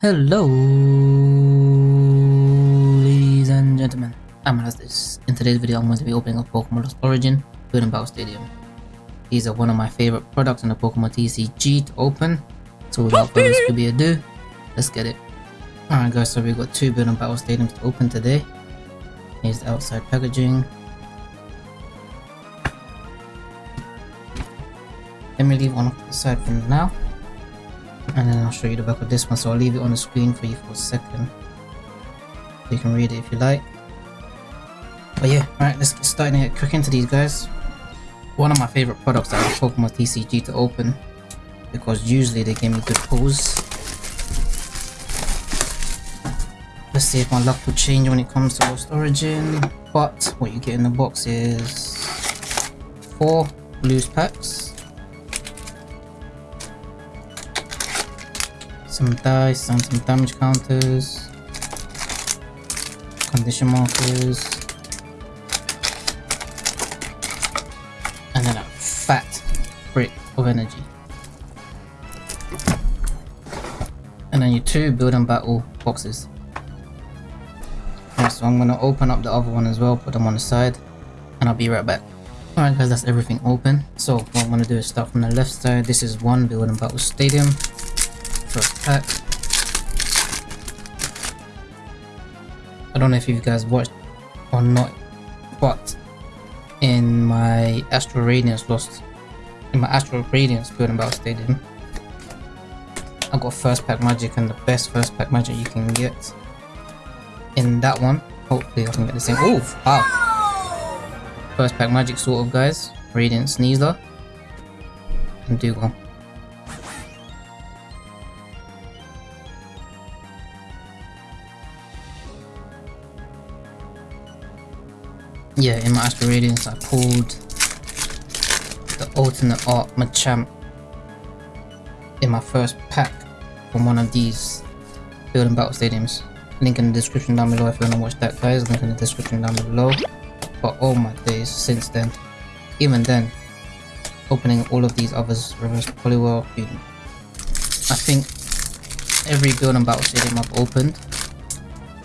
Hello, ladies and gentlemen. I'm this. In today's video, I'm going to be opening up Pokemon Lost Origin, Building Battle Stadium. These are one of my favorite products in the Pokemon TCG to open. So without further ado, let's get it. Alright guys, so we've got two Building Battle Stadiums to open today. Here's the outside packaging. Let me leave one off the side for now and then I'll show you the back of this one so I'll leave it on the screen for you for a second. So you can read it if you like. But yeah alright let's get started and get quick into these guys. One of my favorite products out of Pokemon TCG to open because usually they give me good pulls. Let's see if my luck will change when it comes to Lost Origin but what you get in the box is four loose packs some dice and some damage counters, condition markers, and then a fat brick of energy. And then your two build battle boxes. so I'm gonna open up the other one as well, put them on the side, and I'll be right back. Alright guys, that's everything open. So what I'm gonna do is start from the left side. This is one build and battle stadium first pack. I don't know if you guys watched or not, but in my Astral Radiance Lost, in my Astral Radiance Building Battle Stadium, I got first pack magic and the best first pack magic you can get. In that one, hopefully I can get the same. Oh, wow! First pack magic sort of guys. Radiant Sneasler and Dewgong. Yeah, in my Radiance I pulled the alternate art Machamp in my first pack from one of these building battle stadiums. Link in the description down below if you want to watch that guys, link in the description down below. But all my days, since then, even then, opening all of these others, reverse Poliwhirl, I think every building battle stadium I've opened,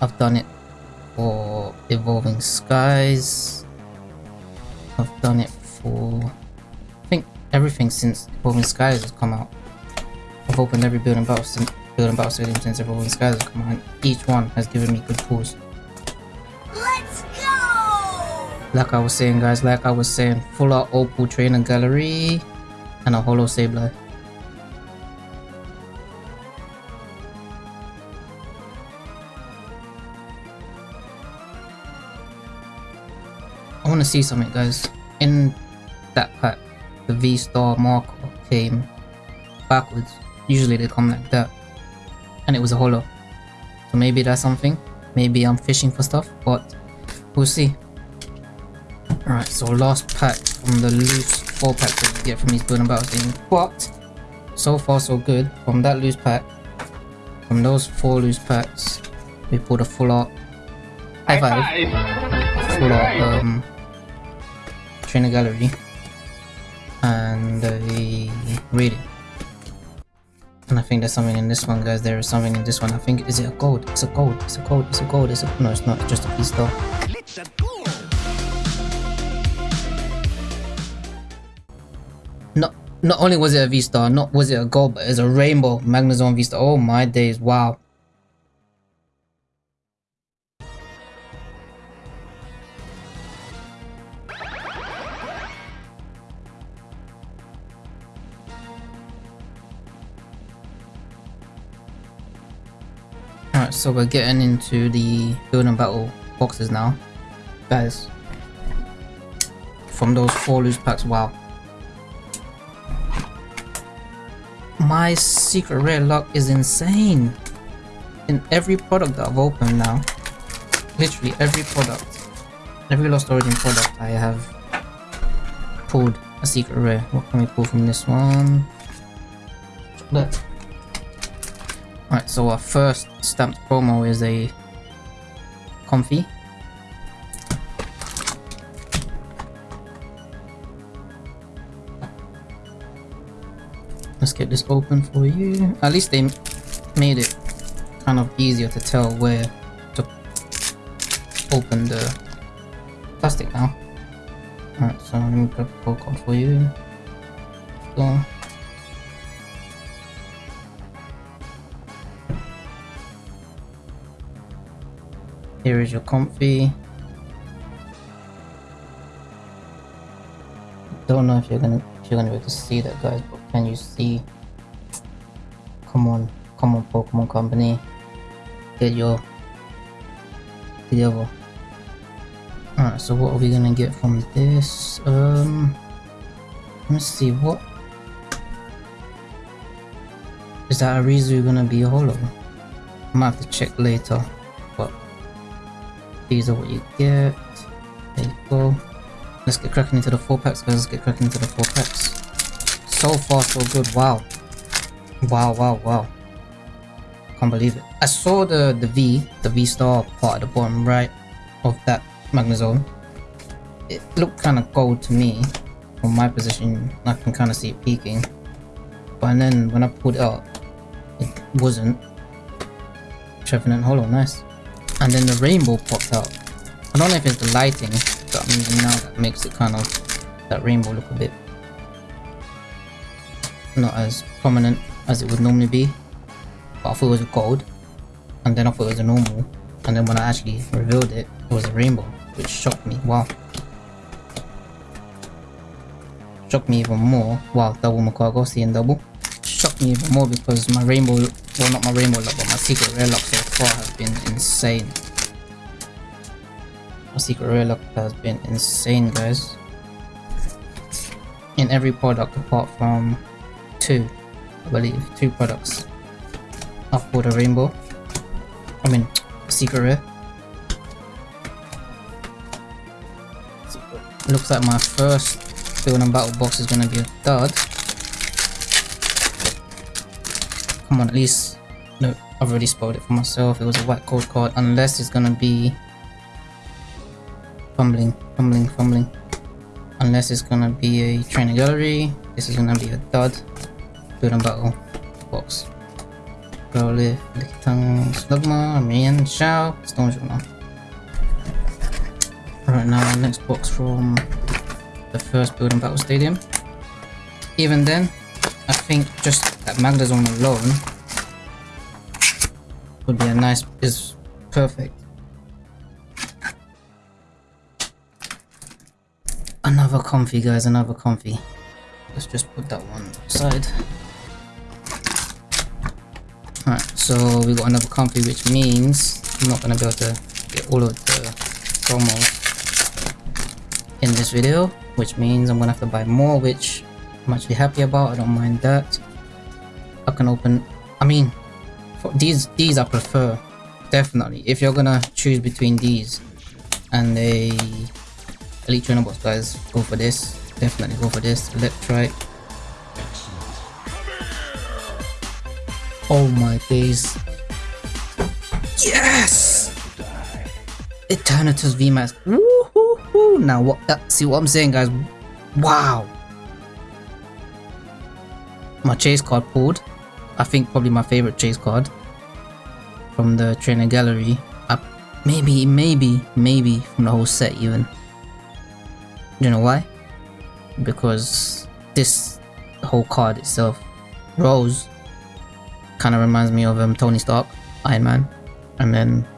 I've done it for Evolving Skies. I've done it for I think everything since Evolving Skies has come out. I've opened every building battle since building battle stadium since Evolving Skies has come out and each one has given me good pulls. Let's go! Like I was saying guys, like I was saying, full out Opal Trainer Gallery and a Holo Sableye. Want to see something guys. In that pack, the V-Star marker came backwards. Usually they come like that. And it was a holo. So maybe that's something. Maybe I'm fishing for stuff, but we'll see. Alright, so last pack from the loose 4 pack that you get from these building battles thing. But, so far so good. From that loose pack, from those 4 loose packs, we pulled a full art. High five. Full art, um, trainer gallery and the reading. And I think there's something in this one guys. There is something in this one. I think is it a gold it's a gold it's a gold it's a gold it's a no it's not. Just a piece not not only was it a V-Star, not was it a gold, but it's a rainbow Magnezone V-Star. Oh my days, wow. So we're getting into the building battle boxes now. Guys, from those four loose packs, wow. My secret rare luck is insane. In every product that I've opened now, literally every product, every Lost Origin product I have pulled a secret rare. What can we pull from this one? Look. Alright, so our first stamped promo is a Comfey. Let's get this open for you. At least they made it kind of easier to tell where to open the plastic now. Alright, so let me grab the card for you. Go. Here is your Comfey. Don't know if you're gonna if you're gonna be able to see that guys, but can you see? Come on, come on Pokemon Company. Get your together. Alright, so what are we gonna get from this? Um let's see what is that a reason gonna be hollow? I might have to check later. These are what you get. There you go. Let's get cracking into the four packs, guys. Let's get cracking into the four packs. So far, so good. Wow. Wow, wow, wow. Can't believe it. I saw the, the V, the V star part at the bottom right of that Magnezone. It looked kind of gold to me. From my position, I can kind of see it peaking. But then when I pulled it out, it wasn't. Trevenant Hollow, nice. And then the rainbow pops out. I don't know if it's the lighting that I'm using now that makes it kind of, that rainbow look a bit not as prominent as it would normally be. But I thought it was a gold. And then I thought it was a normal. And then when I actually revealed it, it was a rainbow, which shocked me. Wow. Shocked me even more. Wow, double Magcargo, seeing double. Shocked me even more because my rainbow, well not my rainbow luck, but my secret rare luck so far has been insane. My secret rare luck has been insane, guys. In every product apart from two, I believe, two products. I've bought a rainbow. I mean, secret rare. Looks like my first build and battle box is gonna be a dud. Come on, at least. No, I've already spoiled it for myself. It was a white code card, unless it's gonna be fumbling, fumbling, fumbling. Unless it's gonna be a trainer gallery. This is gonna be a dud. Build and battle box. Growlithe, Lickitung, Slugma, Mian, Shao, Stone Journal. Right now, next box from the first build and battle stadium. Even then, I think just that Magnezone alone would be a nice, is perfect. Another Comfey guys, another Comfey. Let's just put that one aside. Alright, so we got another Comfey which means I'm not gonna be able to get all of the promos in this video, which means I'm gonna have to buy more, which I'm actually happy about. I don't mind that. I can open. I mean, these these I prefer definitely. If you're gonna choose between these and a elite trainer box, guys, go for this. Definitely go for this. Electrike. Oh my days. Yes! Eternatus VMAX. Woohoo! Now what? Uh, see what I'm saying, guys? Wow! My chase card pulled. I think probably my favorite chase card from the trainer gallery. Uh, maybe, maybe, maybe from the whole set even. You know why? Because this whole card itself, Rose, kind of reminds me of um, Tony Stark, Iron Man, and then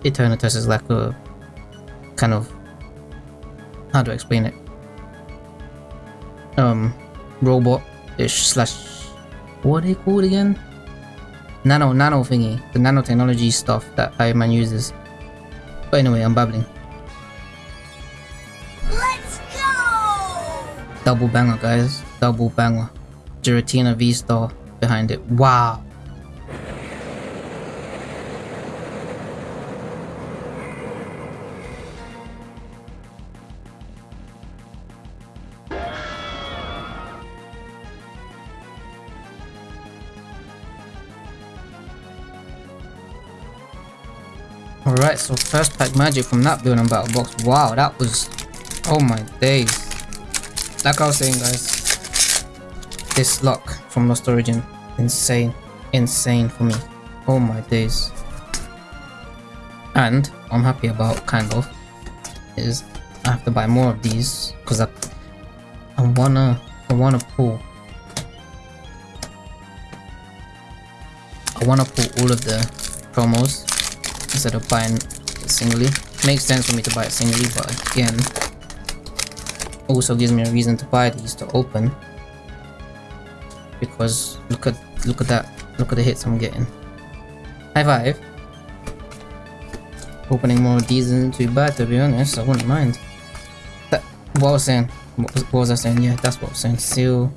Eternatus is like a kind of how do I explain it? Um, robot-ish slash what are they called again? Nano, nano thingy, the nanotechnology stuff that Iron Man uses. But anyway, I'm babbling. Let's go! Double banger, guys. Double banger. Giratina V-Star behind it. Wow. So first pack magic from that building battle box. Wow, that was... Oh my days. Like I was saying guys, this luck from Lost Origin, insane, insane for me. Oh my days. And I'm happy about kind of is I have to buy more of these because I I wanna I wanna pull I wanna pull all of the promos instead of buying singly. Makes sense for me to buy it singly, but again also gives me a reason to buy these to open. Because look at look at that look at the hits I'm getting. High five. Opening more of these isn't too bad to be honest. I wouldn't mind. That what I was saying what was, what was I saying? Yeah that's what I was saying. Seal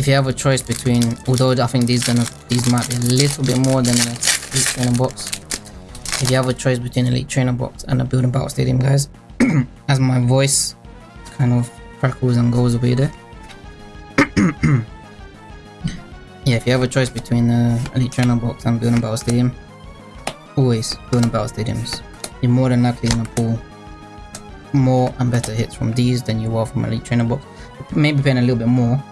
if you have a choice between although I think these gonna these might be a little bit more than a elite trainer box if you have a choice between elite trainer box and a building battle stadium guys as my voice kind of crackles and goes away there. yeah, if you have a choice between the Elite Trainer Box and Building Battle Stadium, always Building Battle Stadiums. You're more than likely gonna pull more and better hits from these than you are from Elite Trainer Box. Maybe paying a little bit more,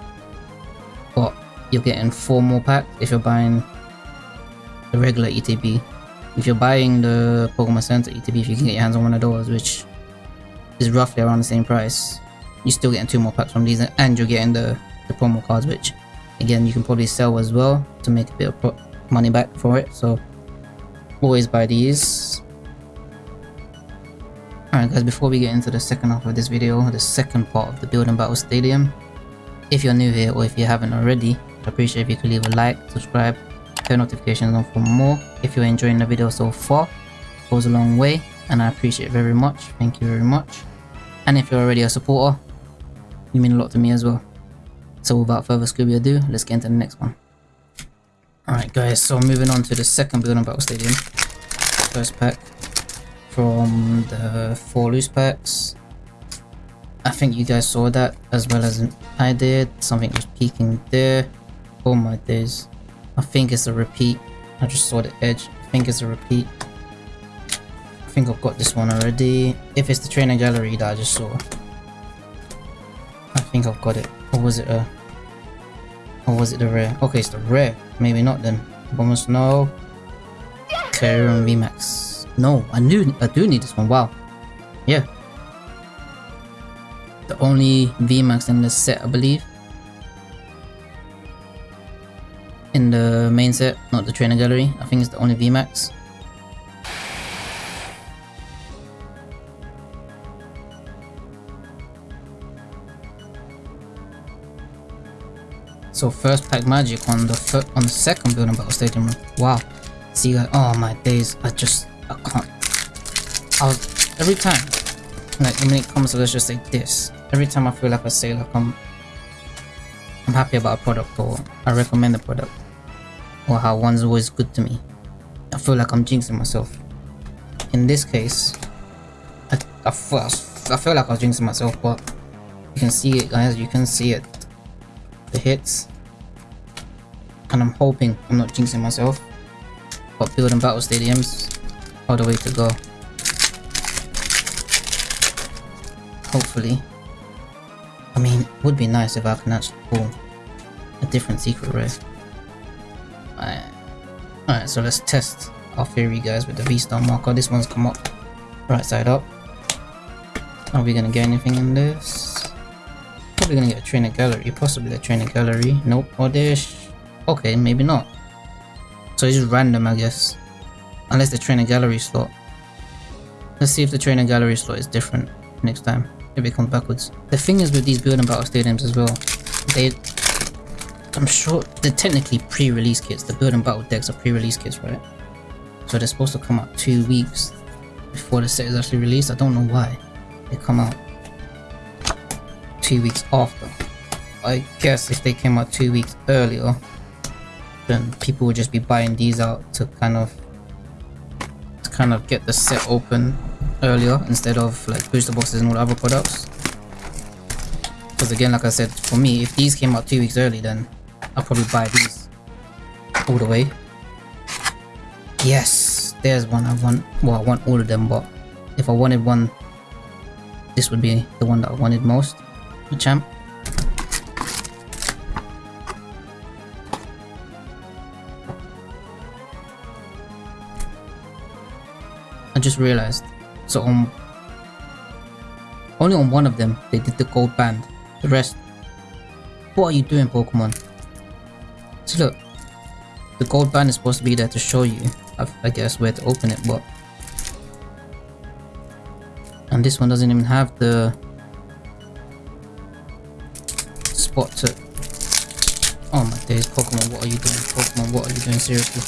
you're getting four more packs if you're buying the regular ETB. If you're buying the Pokemon Center ETB, if you can get your hands on one of those, which is roughly around the same price. You're still getting two more packs from these and you're getting the, the promo cards which again you can probably sell as well to make a bit of money back for it so always buy these alright guys before we get into the second half of this video the second part of the building battle stadium if you're new here or if you haven't already appreciate if you could leave a like subscribe turn notifications on for more if you're enjoying the video so far goes a long way and I appreciate it very much thank you very much and if you're already a supporter, you mean a lot to me as well. So without further Scooby ado, let's get into the next one. Alright guys, so moving on to the second Building Battle Stadium. First pack from the four loose packs. I think you guys saw that as well as I did. Something was peeking there. Oh my days. I think it's a repeat. I just saw the edge. I think it's a repeat I think I've got this one already. If it's the trainer gallery that I just saw. I think I've got it. Or was it a... Or was it the rare? Okay, it's the rare. Maybe not then. Almost no. Terran VMAX. No, I knew I do need this one. Wow. Yeah. The only VMAX in the set, I believe. The main set, not the trainer gallery. I think it's the only VMAX. So first pack magic on the on the second building battle stadium. Wow. See guys, oh my days, I just I can't. I was every time like when it comes let's just say this. Every time I feel like I say like I'm I'm happy about a product or I recommend a product or how one's always good to me. I feel like I'm jinxing myself. In this case, I, I, feel, I feel like I was jinxing myself, but you can see it guys, you can see it the hits. And I'm hoping I'm not jinxing myself. But building battle stadiums all the way to go. Hopefully. I mean, would be nice if I can actually pull a different secret rare. Alright, Alright, so let's test our theory guys with the V-Star marker. This one's come up right side up. Are we gonna get anything in this? probably gonna get a trainer gallery, possibly a trainer gallery. Nope, oh, or this. Okay, maybe not. So it's just random, I guess. Unless the trainer gallery slot. Let's see if the trainer gallery slot is different next time. If it comes backwards. The thing is with these building battle stadiums as well, they I'm sure they're technically pre-release kits. The building battle decks are pre-release kits, right? So they're supposed to come out two weeks before the set is actually released. I don't know why they come out two weeks after. I guess if they came out two weeks earlier, then people would just be buying these out to kind of to kind of get the set open earlier instead of like booster boxes and all other products. Because again, like I said, for me, if these came out two weeks early, then I'll probably buy these all the way. Yes, there's one I want. Well, I want all of them, but if I wanted one, this would be the one that I wanted most. The champ. I just realized. So on only on one of them they did the gold band. The rest. What are you doing Pokemon? Look, the gold band is supposed to be there to show you, I, I guess, where to open it, but and this one doesn't even have the spot to Oh my days, Pokemon, what are you doing? Pokemon, what are you doing? Seriously.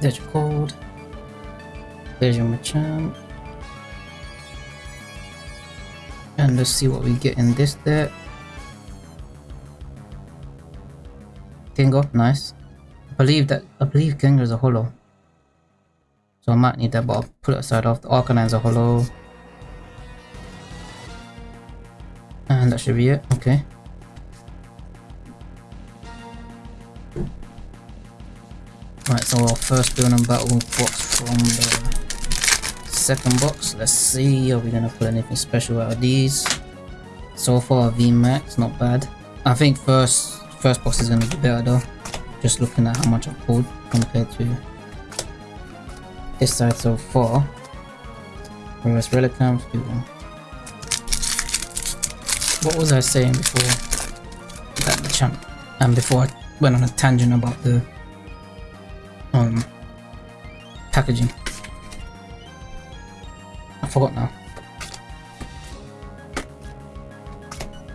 There's your code. There's your Machamp. And let's see what we get in this deck. Gengar, nice. I believe that I believe Gengar is a holo. So I might need that, but I'll put it aside off. The Arcanine's a holo. And that should be it, okay. Right, so our first build battle box from the second box. Let's see, are we gonna pull anything special out of these? So far, VMAX, not bad. I think first first box is gonna be better though. Just looking at how much I've pulled compared to this side so far. Reverse Relicanth, what was I saying before that the champ and before I went on a tangent about the um packaging I forgot now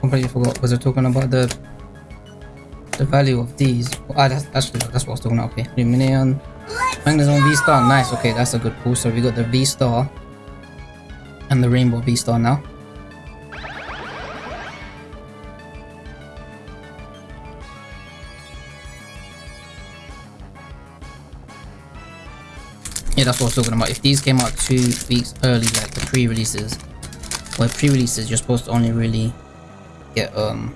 completely forgot was I talking about the the value of these. Ah that's actually that's what I was talking about okay. Lumineon. Magnezone V-Star nice okay that's a good pull so we got the V-Star and the Rainbow V-Star now. Yeah, that's what I was talking about. If these came out two weeks early, like the pre-releases, where pre-releases you're supposed to only really get um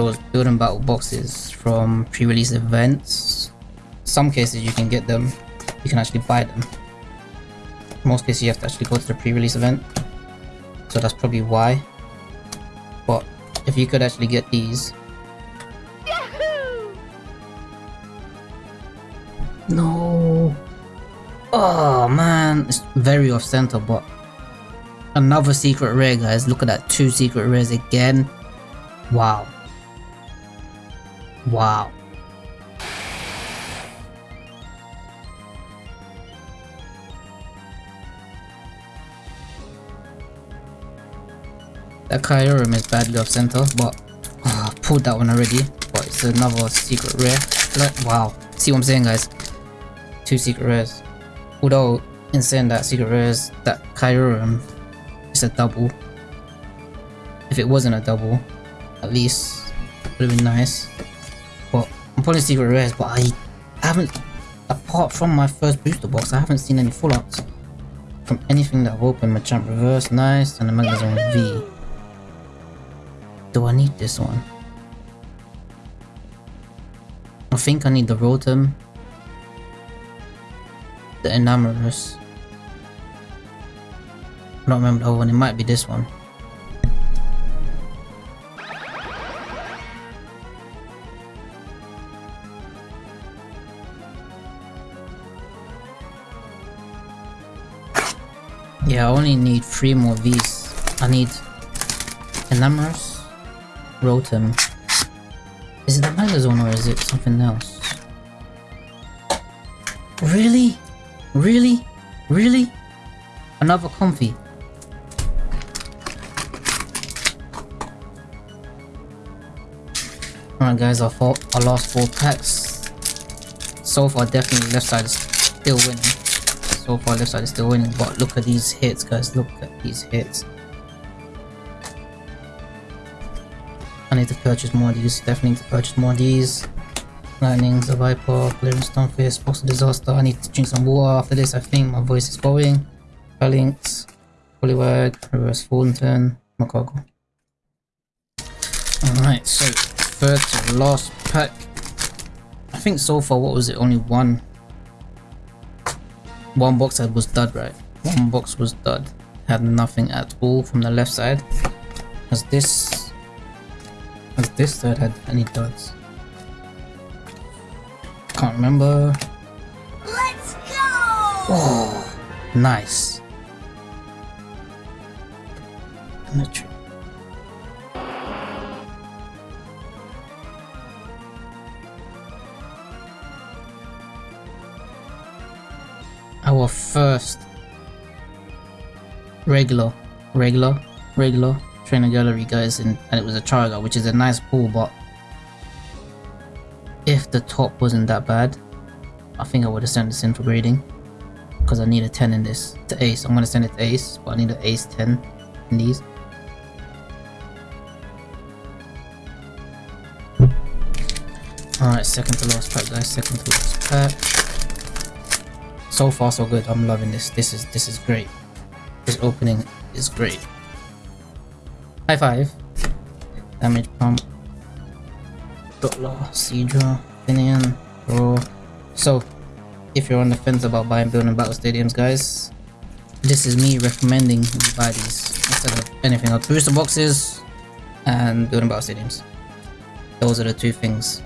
those build and battle boxes from pre-release events. Some cases you can get them, you can actually buy them. Most cases you have to actually go to the pre-release event. So that's probably why. But if you could actually get these. No. Oh man, it's very off center, but another secret rare, guys. Look at that, two secret rares again. Wow. Wow. That Kyurem is badly off center, but oh, I pulled that one already. But it's another secret rare. Wow. See what I'm saying, guys? Two secret rares. Although, in saying that Secret Rares, that Kyurem is a double. If it wasn't a double, at least would have been nice. I'm pulling Secret Rares, but I haven't, apart from my first booster box, I haven't seen any full arts from anything that I've opened. Machamp Reverse, nice, and the Magnezone V. Do I need this one? I think I need the Rotom the Enamorus. I don't remember the other one, it might be this one. Yeah, I only need three more of these. I need Enamorus, Rotom. Is it the Magnezone or is it something else? Really? Really? Really? Another Comfey. Alright guys, I, four, I lost four packs. So far definitely left side is still winning. So far left side is still winning, but look at these hits guys, look at these hits. I need to purchase more of these, definitely need to purchase more of these. Lightning, the Viper, Clearing Stonefish, Box Disaster. I need to drink some water after this, I think. My voice is going. Phalanx, Poliwag, Reverse Fulton, Magcargo. Alright, so third to last pack. I think so far, what was it? Only one. One box that was dud, right? One box was dud. Had nothing at all from the left side. Has this... Has this side had any duds? Can't remember. Let's go! Oh, nice. Metro. Our first regular, regular, regular trainer gallery, guys, and, and it was a Charizard, which is a nice pull, but if the top wasn't that bad, I think I would have sent this in for grading because I need a 10 in this to ace. I'm gonna send it to ace, but I need an ace 10 in these. Alright, second to last pack guys, second to last pack. So far so good, I'm loving this. This is this is great. This opening is great. High five. Damage pump. Dollar, Seadra, Finneon, Raw. So, if you're on the fence about buying building battle stadiums, guys, this is me recommending you buy these instead of anything else. Booster boxes and building battle stadiums. Those are the two things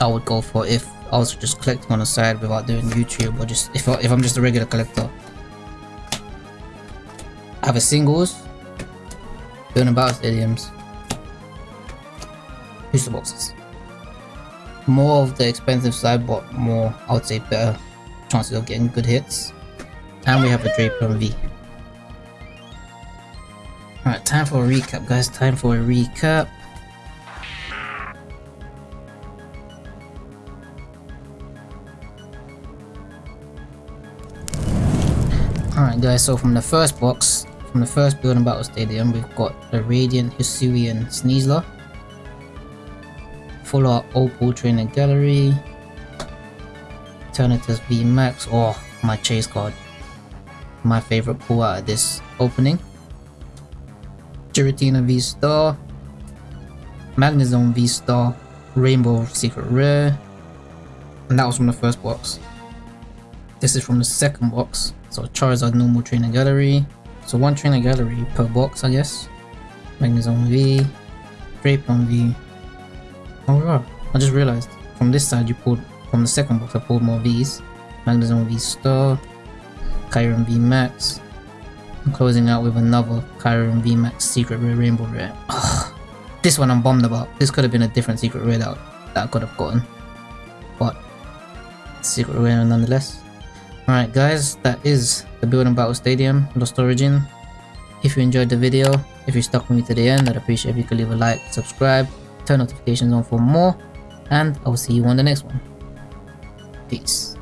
I would go for if I was just collecting on the side without doing YouTube or just if, I, if I'm just a regular collector. I have a singles, doing about stadiums, booster boxes. More of the expensive side, but more, I would say, better chances of getting good hits. And we have a Drapion V. Alright, time for a recap, guys. Time for a recap. Alright guys, so from the first box, from the first building battle stadium, we've got the Radiant Hisuian Sneasler. Full art Opal Trainer Gallery. Eternatus V Max, oh my chase card. My favorite pull out of this opening. Giratina V Star. Magnezone V Star. Rainbow Secret Rare. And that was from the first box. This is from the second box. So Charizard normal trainer gallery. So one trainer gallery per box, I guess. Magnezone V, Drapion V. Oh wow, I just realized from this side you pulled from the second box I pulled more V's. Magnezone V Star, Kyurem V Max. I'm closing out with another Kyurem V Max Secret Rare Rainbow Rare. Ugh. This one I'm bummed about. This could have been a different Secret Rare that, that I could have gotten. But Secret Rare nonetheless. Alright guys, that is the Building Battle Stadium, Lost Origin. If you enjoyed the video, if you stuck with me to the end, I'd appreciate if you could leave a like, subscribe, turn notifications on for more, and I will see you on the next one. Peace.